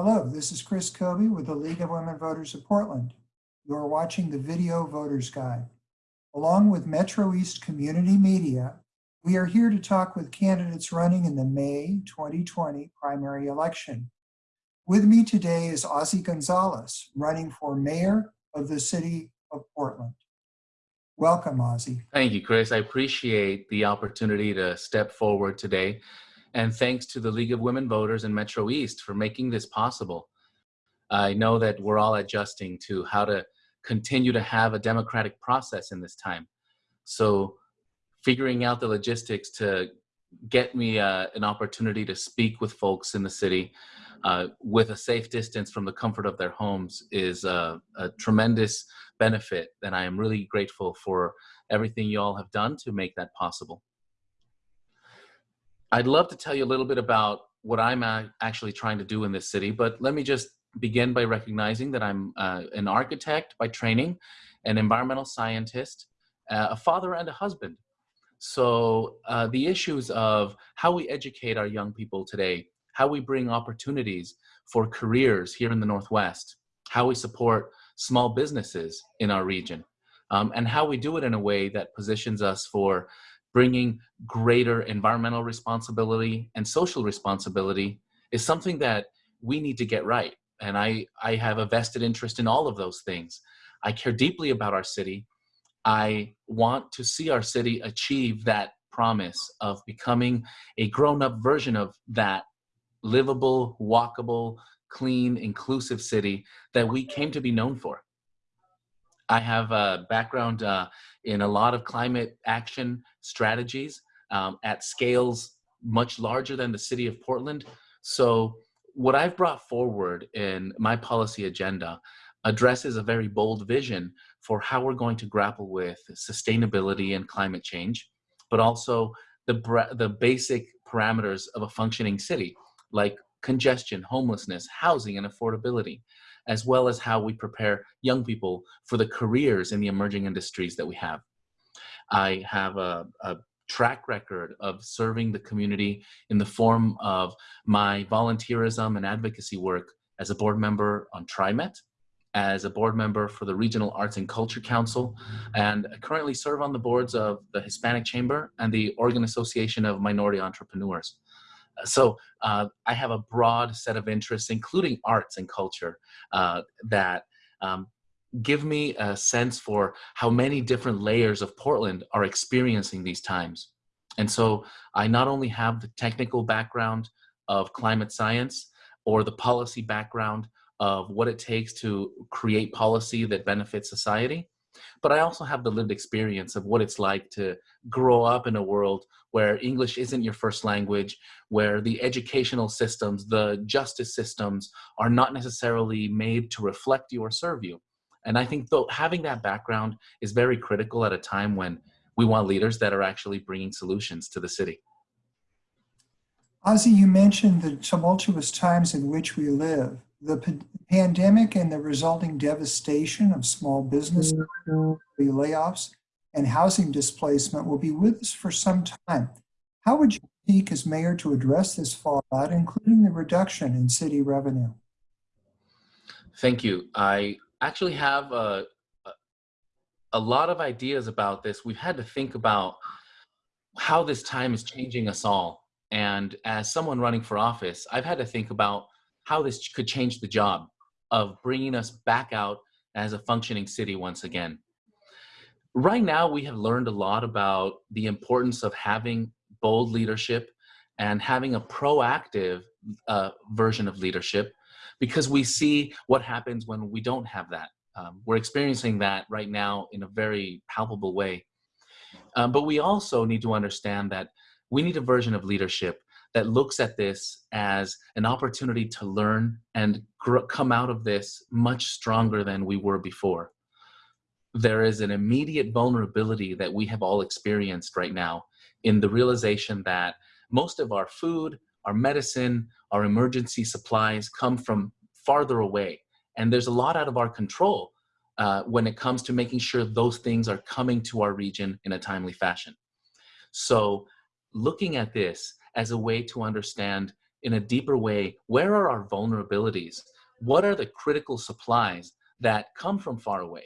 Hello, this is Chris Kobe with the League of Women Voters of Portland. You are watching the Video Voters Guide. Along with Metro East Community Media, we are here to talk with candidates running in the May 2020 primary election. With me today is Ozzie Gonzalez, running for mayor of the city of Portland. Welcome, Ozzie. Thank you, Chris. I appreciate the opportunity to step forward today and thanks to the League of Women Voters and Metro East for making this possible. I know that we're all adjusting to how to continue to have a democratic process in this time. So figuring out the logistics to get me uh, an opportunity to speak with folks in the city uh, with a safe distance from the comfort of their homes is uh, a tremendous benefit. And I am really grateful for everything you all have done to make that possible. I'd love to tell you a little bit about what I'm actually trying to do in this city, but let me just begin by recognizing that I'm uh, an architect by training, an environmental scientist, uh, a father and a husband. So uh, the issues of how we educate our young people today, how we bring opportunities for careers here in the Northwest, how we support small businesses in our region, um, and how we do it in a way that positions us for bringing greater environmental responsibility and social responsibility is something that we need to get right. And I, I have a vested interest in all of those things. I care deeply about our city. I want to see our city achieve that promise of becoming a grown-up version of that livable, walkable, clean, inclusive city that we came to be known for. I have a background uh, in a lot of climate action strategies um, at scales much larger than the city of Portland. So what I've brought forward in my policy agenda addresses a very bold vision for how we're going to grapple with sustainability and climate change, but also the, the basic parameters of a functioning city, like congestion, homelessness, housing, and affordability as well as how we prepare young people for the careers in the emerging industries that we have. I have a, a track record of serving the community in the form of my volunteerism and advocacy work as a board member on TriMet, as a board member for the Regional Arts and Culture Council, and I currently serve on the boards of the Hispanic Chamber and the Oregon Association of Minority Entrepreneurs. So uh, I have a broad set of interests, including arts and culture, uh, that um, give me a sense for how many different layers of Portland are experiencing these times. And so I not only have the technical background of climate science or the policy background of what it takes to create policy that benefits society, but I also have the lived experience of what it's like to grow up in a world where English isn't your first language, where the educational systems, the justice systems are not necessarily made to reflect you or serve you. And I think though having that background is very critical at a time when we want leaders that are actually bringing solutions to the city. Ozzie, you mentioned the tumultuous times in which we live. The pandemic and the resulting devastation of small business mm-hmm. layoffs and housing displacement will be with us for some time. How would you speak as mayor to address this fallout, including the reduction in city revenue? Thank you. I actually have a, a lot of ideas about this. We've had to think about how this time is changing us all. And as someone running for office, I've had to think about how this could change the job of bringing us back out as a functioning city once again. Right now, we have learned a lot about the importance of having bold leadership and having a proactive uh, version of leadership because we see what happens when we don't have that. Um, we're experiencing that right now in a very palpable way. Um, but we also need to understand that we need a version of leadership that looks at this as an opportunity to learn and come out of this much stronger than we were before. There is an immediate vulnerability that we have all experienced right now in the realization that most of our food, our medicine, our emergency supplies come from farther away. And there's a lot out of our control uh, when it comes to making sure those things are coming to our region in a timely fashion. So looking at this as a way to understand in a deeper way where are our vulnerabilities? What are the critical supplies that come from far away?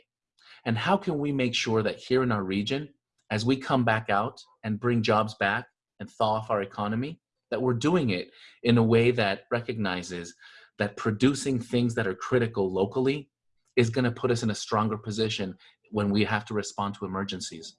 And how can we make sure that here in our region, as we come back out and bring jobs back and thaw off our economy, that we're doing it in a way that recognizes that producing things that are critical locally is going to put us in a stronger position when we have to respond to emergencies.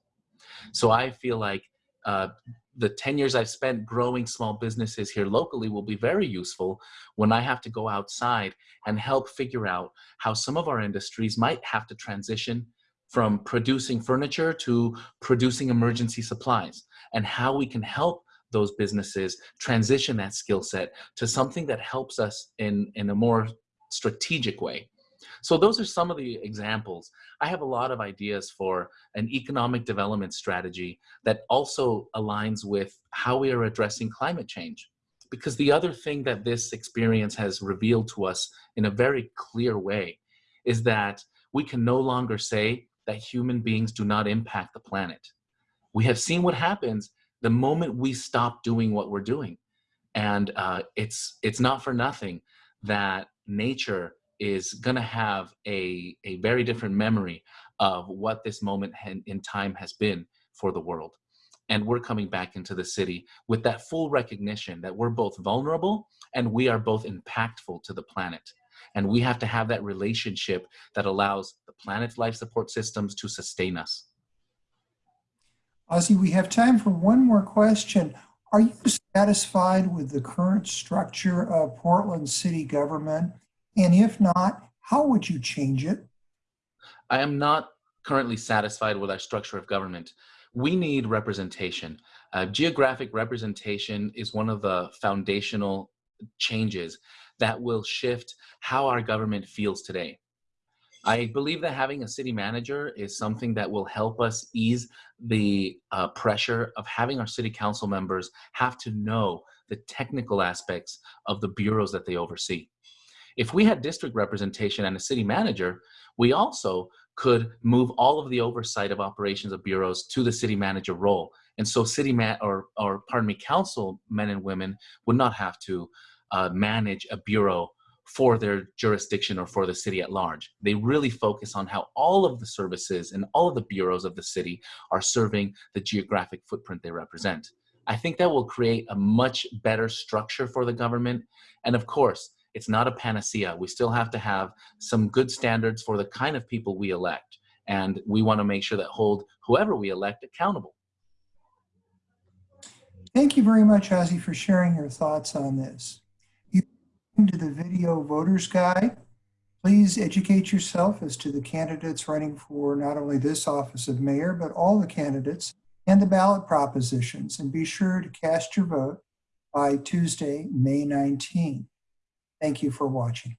So I feel like uh, the 10 years I've spent growing small businesses here locally will be very useful when I have to go outside and help figure out how some of our industries might have to transition from producing furniture to producing emergency supplies and how we can help those businesses transition that skill set to something that helps us in, in a more strategic way. So those are some of the examples. I have a lot of ideas for an economic development strategy that also aligns with how we are addressing climate change. Because the other thing that this experience has revealed to us in a very clear way is that we can no longer say that human beings do not impact the planet. We have seen what happens the moment we stop doing what we're doing. And uh, it's, it's not for nothing that nature is going to have a, a very different memory of what this moment in time has been for the world. And we're coming back into the city with that full recognition that we're both vulnerable and we are both impactful to the planet. And we have to have that relationship that allows the planet's life support systems to sustain us. Ozzie, we have time for one more question. Are you satisfied with the current structure of Portland city government? And if not, how would you change it? I am not currently satisfied with our structure of government. We need representation. Uh, geographic representation is one of the foundational changes that will shift how our government feels today. I believe that having a city manager is something that will help us ease the uh, pressure of having our city council members have to know the technical aspects of the bureaus that they oversee. If we had district representation and a city manager, we also could move all of the oversight of operations of bureaus to the city manager role. And so city man or, or pardon me, council men and women would not have to uh, manage a bureau for their jurisdiction or for the city at large. They really focus on how all of the services and all of the bureaus of the city are serving the geographic footprint they represent. I think that will create a much better structure for the government. And of course, it's not a panacea. We still have to have some good standards for the kind of people we elect. And we want to make sure that hold whoever we elect accountable. Thank you very much, Ozzie, for sharing your thoughts on this. You to the video voters guide. Please educate yourself as to the candidates running for not only this office of mayor, but all the candidates and the ballot propositions. And be sure to cast your vote by Tuesday, May 19. Thank you for watching.